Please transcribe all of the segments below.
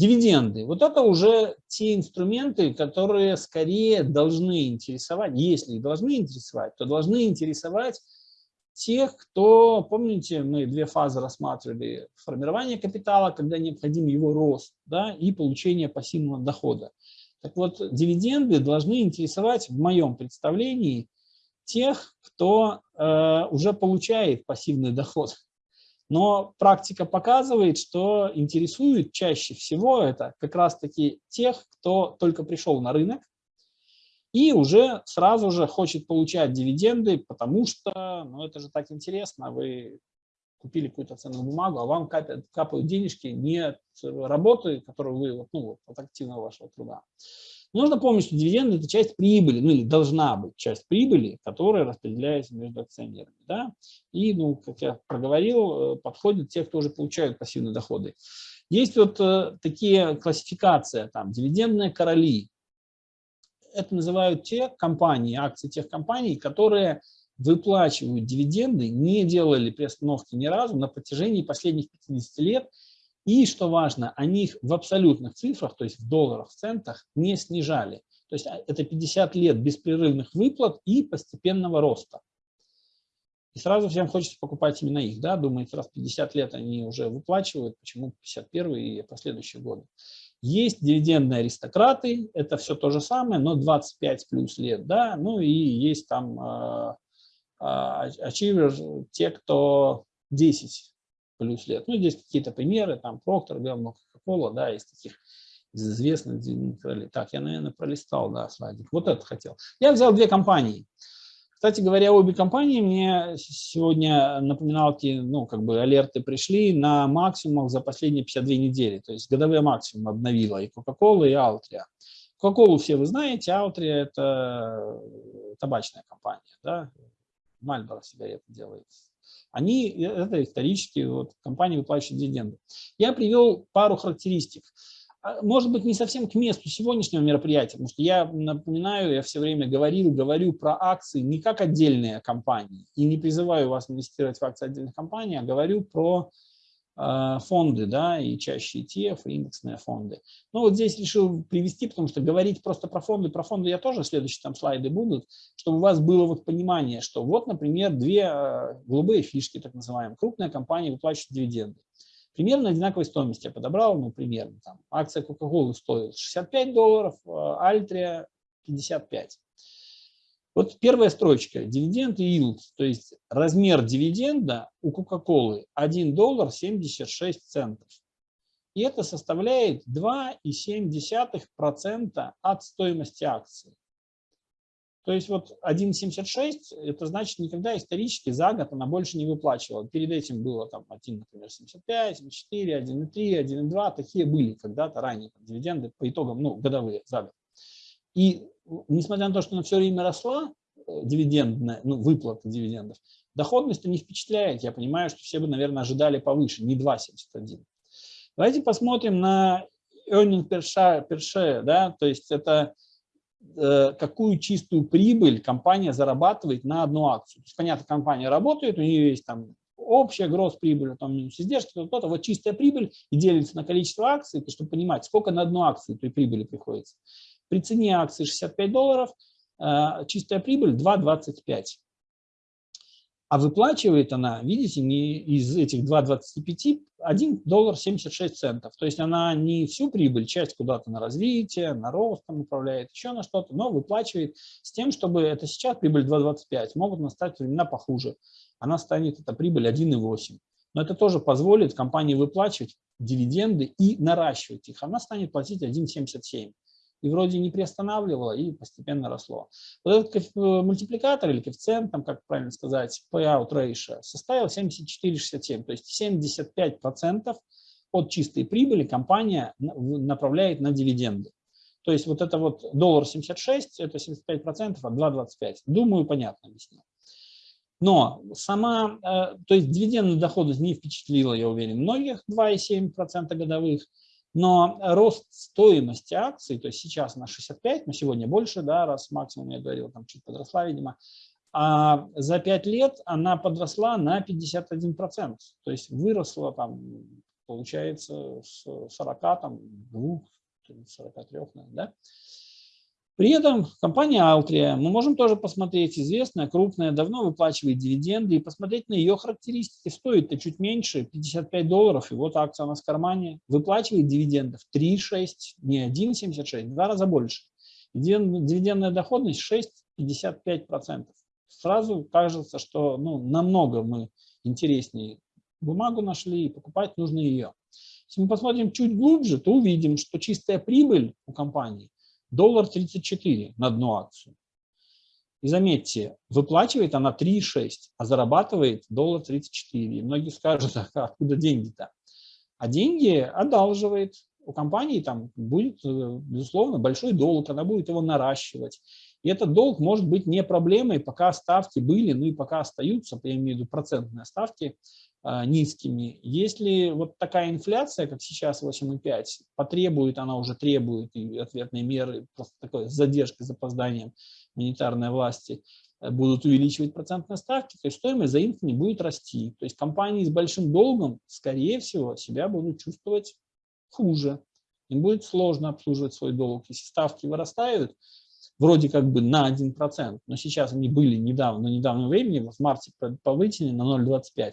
Дивиденды. Вот это уже те инструменты, которые скорее должны интересовать, если их должны интересовать, то должны интересовать тех, кто, помните, мы две фазы рассматривали, формирование капитала, когда необходим его рост, да, и получение пассивного дохода. Так вот, дивиденды должны интересовать, в моем представлении, тех, кто э, уже получает пассивный доход. Но практика показывает, что интересует чаще всего это как раз-таки тех, кто только пришел на рынок и уже сразу же хочет получать дивиденды, потому что ну, это же так интересно, вы купили какую-то ценную бумагу, а вам капают, капают денежки не от работы, которую вы, ну, от активного вашего труда. Нужно помнить, что дивиденды – это часть прибыли, ну или должна быть часть прибыли, которая распределяется между акционерами. Да? И, ну, как я проговорил, э, подходят те, кто уже получают пассивные доходы. Есть вот э, такие классификации, там, дивидендные короли. Это называют те компании, акции тех компаний, которые выплачивают дивиденды, не делали приостановки ни разу на протяжении последних 50 лет и, что важно, они их в абсолютных цифрах, то есть в долларах, в центах, не снижали. То есть а, это 50 лет беспрерывных выплат и постепенного роста. И сразу всем хочется покупать именно их. Да? Думаете, раз 50 лет они уже выплачивают, почему 51 и последующие годы. Есть дивидендные аристократы, это все то же самое, но 25 плюс лет. Да? Ну и есть там э, э, те, кто 10 плюс лет. Ну, здесь какие-то примеры, там Procter, Gamble, Coca-Cola, да, из таких из известных. Так, я, наверное, пролистал, да, слайдик. Вот это хотел. Я взял две компании. Кстати говоря, обе компании мне сегодня напоминалки, ну, как бы алерты пришли на максимум за последние 52 недели. То есть годовые максимум обновила и Coca-Cola, и Altria. Coca-Cola все вы знаете, Altria – это табачная компания, да, Marlboro сигареты делает они, э, это исторически вот, компании выплачивают дивиденды. Я привел пару характеристик. А, может быть, не совсем к месту сегодняшнего мероприятия, потому что я напоминаю, я все время говорил, говорю про акции не как отдельные компании и не призываю вас инвестировать в акции отдельных компаний, а говорю про фонды, да, и чаще ETF, и индексные фонды. Ну вот здесь решил привести, потому что говорить просто про фонды, про фонды я тоже, следующие там слайды будут, чтобы у вас было вот понимание, что вот, например, две а, голубые фишки, так называемые, крупная компания выплачивает дивиденды. Примерно одинаковой стоимости я подобрал, ну, примерно, там, акция Coca-Cola стоит 65 долларов, Альтрия 55. Вот первая строчка, дивиденд и yield, то есть размер дивиденда у Coca-Cola 1 доллар 76 центов. И это составляет 2,7% от стоимости акции. То есть вот 1,76, это значит никогда исторически за год она больше не выплачивала. Перед этим было там 1, например, 75, 74, 1,3, 1,2, такие были когда-то ранее дивиденды по итогам, ну, годовые за год. И несмотря на то, что она все время росла, э, дивидендная, ну, выплата дивидендов, доходность не впечатляет. Я понимаю, что все бы, наверное, ожидали повыше, не 2,71. Давайте посмотрим на earning per share, per share да, то есть это э, какую чистую прибыль компания зарабатывает на одну акцию. То есть, понятно, компания работает, у нее есть там общая гроз прибыль, там минус издержки, то-то, вот чистая прибыль и делится на количество акций, чтобы понимать, сколько на одну акцию той прибыли приходится. При цене акции 65 долларов э, чистая прибыль 2,25. А выплачивает она, видите, не из этих 2,25 1 доллар 76 центов. То есть она не всю прибыль, часть куда-то на развитие, на рост там управляет, еще на что-то, но выплачивает с тем, чтобы это сейчас прибыль 2,25. Могут настать времена похуже. Она станет, эта прибыль 1,8. Но это тоже позволит компании выплачивать дивиденды и наращивать их. Она станет платить 1,77 и вроде не приостанавливало, и постепенно росло. Вот этот э, мультипликатор или коэффициент, там, как правильно сказать, payout ratio, составил 74,67, то есть 75% от чистой прибыли компания направляет на дивиденды. То есть вот это вот доллар 76, это 75% от 2,25. Думаю, понятно объяснил. Но сама, э, то есть дивидендная доходность не впечатлила, я уверен, многих, 2,7% годовых. Но рост стоимости акций, то есть сейчас на 65, но сегодня больше, да, раз максимум я говорил, там чуть подросла, видимо, а за 5 лет она подросла на 51%, то есть выросла там получается с 40, там, 2, 43, да? При этом компания Altria, мы можем тоже посмотреть, известная, крупная, давно выплачивает дивиденды, и посмотреть на ее характеристики. Стоит-то чуть меньше, 55 долларов, и вот акция у нас в кармане. Выплачивает дивидендов 3,6, не 1,76, два раза больше. Дивидендная доходность 6,55%. Сразу кажется, что ну, намного мы интереснее бумагу нашли, и покупать нужно ее. Если мы посмотрим чуть глубже, то увидим, что чистая прибыль у компании доллар 34 на одну акцию. И заметьте, выплачивает она 3,6, а зарабатывает доллар 34. И многие скажут, а откуда деньги-то? А деньги одалживает. У компании там будет, э, безусловно, большой долг, она будет его наращивать. И этот долг может быть не проблемой, пока ставки были, ну и пока остаются, я имею в виду процентные ставки, а, низкими. Если вот такая инфляция, как сейчас 8,5, потребует, она уже требует и ответные меры, просто такой задержкой, запозданием монетарной власти, э, будут увеличивать процентные ставки, то есть стоимость не будет расти. То есть компании с большим долгом, скорее всего, себя будут чувствовать хуже. Им будет сложно обслуживать свой долг. Если ставки вырастают, вроде как бы на 1%, но сейчас они были недавно, на недавнем времени, в марте повысили на 0,25%.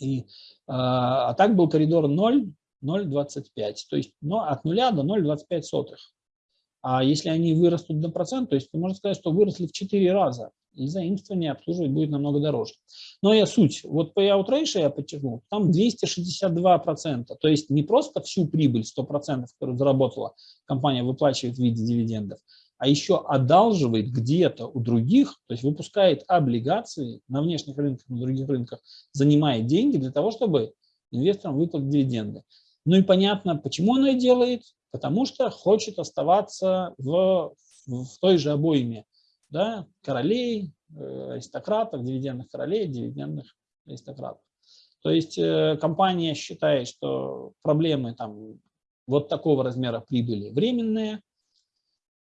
И, а, а так был коридор 0, 0,25, то есть но от 0 до 0,25 сотых. А если они вырастут до процент, то есть можно сказать, что выросли в 4 раза, и заимствование обслуживать будет намного дороже. Но я суть, вот payout ratio я подчеркнул, там 262%, то есть не просто всю прибыль 100%, которую заработала компания, выплачивает в виде дивидендов, а еще одалживает где-то у других, то есть выпускает облигации на внешних рынках, на других рынках, занимает деньги для того, чтобы инвесторам выплатить дивиденды. Ну и понятно, почему она это делает, потому что хочет оставаться в, в той же обойме да, королей, э, аристократов, дивидендных королей, дивидендных аристократов. То есть э, компания считает, что проблемы там вот такого размера прибыли временные,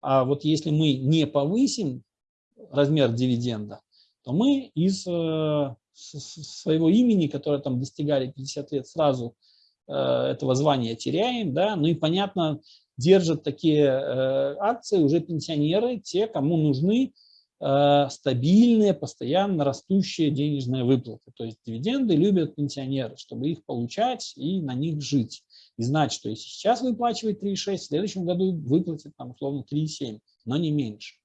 а вот если мы не повысим размер дивиденда, то мы из э, своего имени, которое там достигали 50 лет, сразу э, этого звания теряем. Да? Ну и понятно, держат такие э, акции уже пенсионеры, те, кому нужны стабильные, постоянно растущие денежные выплаты. То есть дивиденды любят пенсионеры, чтобы их получать и на них жить и знать, что если сейчас выплачивает 3,6, в следующем году выплатит там условно 3,7, но не меньше.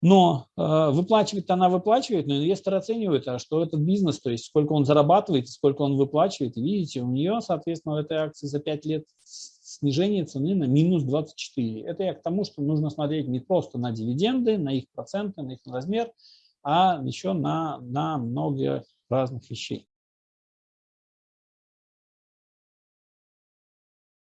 Но э, выплачивает она выплачивает, но инвестор оценивает, а что этот бизнес, то есть сколько он зарабатывает, сколько он выплачивает. И видите, у нее, соответственно, в этой акции за 5 лет снижение цены на минус 24. Это я к тому, что нужно смотреть не просто на дивиденды, на их проценты, на их размер, а еще на, на много разных вещей.